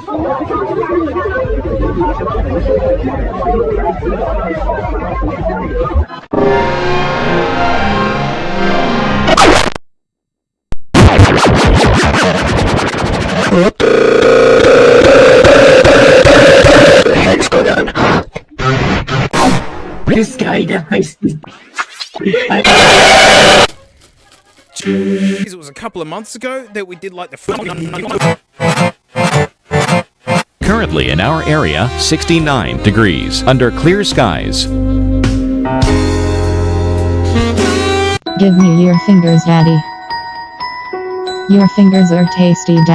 the heck's going on? This guy me... It was a couple of months ago that we did like the. Currently in our area, 69 degrees under clear skies. Give me your fingers, Daddy. Your fingers are tasty, Daddy.